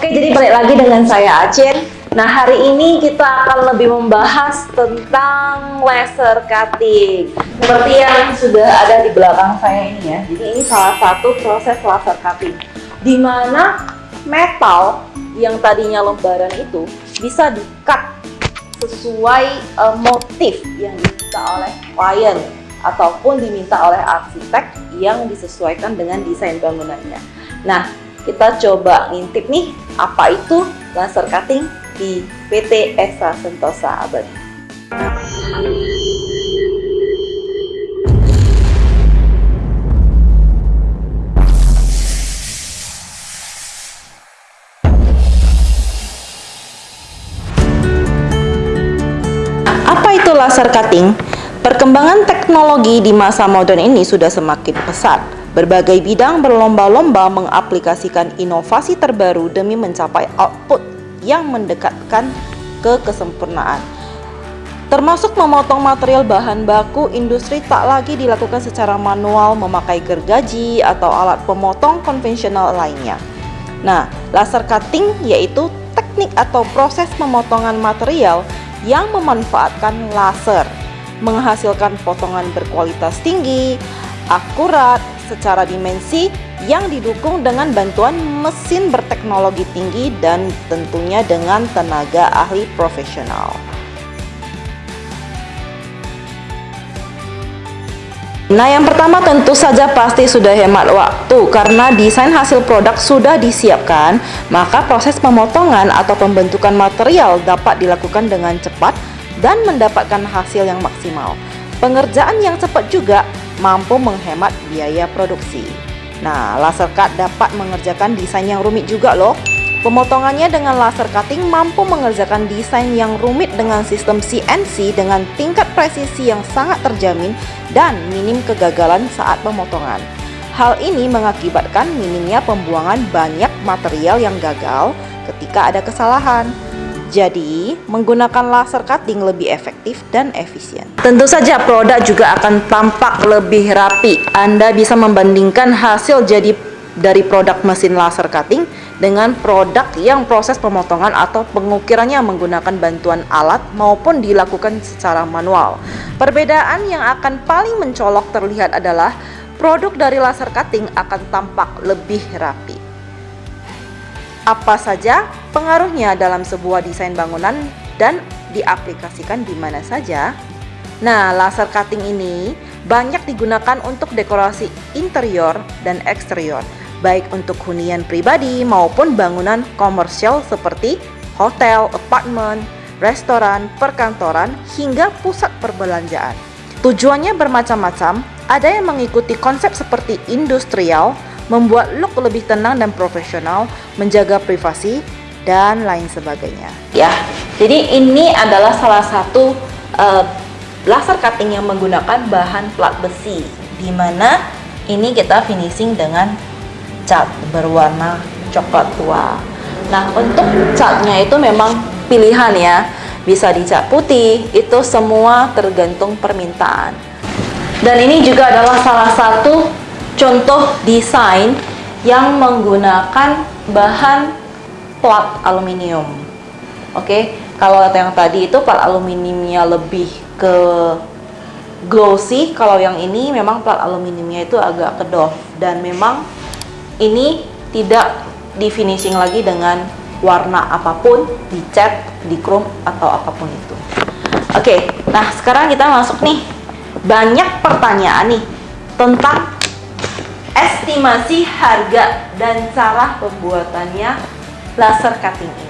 Oke, jadi balik lagi dengan saya Acin. Nah, hari ini kita akan lebih membahas tentang laser cutting. Seperti yang sudah ada di belakang saya ini ya. Jadi ini salah satu proses laser cutting. Di mana metal yang tadinya lembaran itu bisa di-cut sesuai uh, motif yang diminta oleh klien ataupun diminta oleh arsitek yang disesuaikan dengan desain bangunannya. Nah, kita coba ngintip nih apa itu laser cutting di PT Esa Sentosa Abadi. Apa itu laser cutting? Perkembangan teknologi di masa modern ini sudah semakin pesat. Berbagai bidang berlomba-lomba mengaplikasikan inovasi terbaru demi mencapai output yang mendekatkan ke kesempurnaan. Termasuk memotong material bahan baku, industri tak lagi dilakukan secara manual memakai gergaji atau alat pemotong konvensional lainnya. Nah, laser cutting yaitu teknik atau proses pemotongan material yang memanfaatkan laser menghasilkan potongan berkualitas tinggi, akurat, secara dimensi yang didukung dengan bantuan mesin berteknologi tinggi dan tentunya dengan tenaga ahli profesional. Nah yang pertama tentu saja pasti sudah hemat waktu karena desain hasil produk sudah disiapkan maka proses pemotongan atau pembentukan material dapat dilakukan dengan cepat dan mendapatkan hasil yang maksimal. Pengerjaan yang cepat juga mampu menghemat biaya produksi. Nah, laser cut dapat mengerjakan desain yang rumit juga loh. Pemotongannya dengan laser cutting mampu mengerjakan desain yang rumit dengan sistem CNC dengan tingkat presisi yang sangat terjamin dan minim kegagalan saat pemotongan. Hal ini mengakibatkan minimnya pembuangan banyak material yang gagal ketika ada kesalahan. Jadi, menggunakan laser cutting lebih efektif dan efisien. Tentu saja produk juga akan tampak lebih rapi. Anda bisa membandingkan hasil jadi dari produk mesin laser cutting dengan produk yang proses pemotongan atau pengukirannya menggunakan bantuan alat maupun dilakukan secara manual. Perbedaan yang akan paling mencolok terlihat adalah produk dari laser cutting akan tampak lebih rapi. Apa saja pengaruhnya dalam sebuah desain bangunan dan diaplikasikan di mana saja? Nah, laser cutting ini banyak digunakan untuk dekorasi interior dan eksterior, baik untuk hunian pribadi maupun bangunan komersial seperti hotel, apartemen, restoran, perkantoran, hingga pusat perbelanjaan. Tujuannya bermacam-macam, ada yang mengikuti konsep seperti industrial, membuat look lebih tenang dan profesional, menjaga privasi, dan lain sebagainya. Ya, jadi ini adalah salah satu uh, laser cutting yang menggunakan bahan plat besi, di mana ini kita finishing dengan cat berwarna coklat tua. Nah, untuk catnya itu memang pilihan ya, bisa dicat putih, itu semua tergantung permintaan. Dan ini juga adalah salah satu contoh desain yang menggunakan bahan plat aluminium. Oke, kalau yang tadi itu plat aluminiumnya lebih ke glossy, kalau yang ini memang plat aluminiumnya itu agak kedok dan memang ini tidak di finishing lagi dengan warna apa pun, dicat, di chrome atau apa pun itu. Oke, nah sekarang kita masuk nih. Banyak pertanyaan nih tentang estimasi harga dan cara pembuatannya laser cutting ini.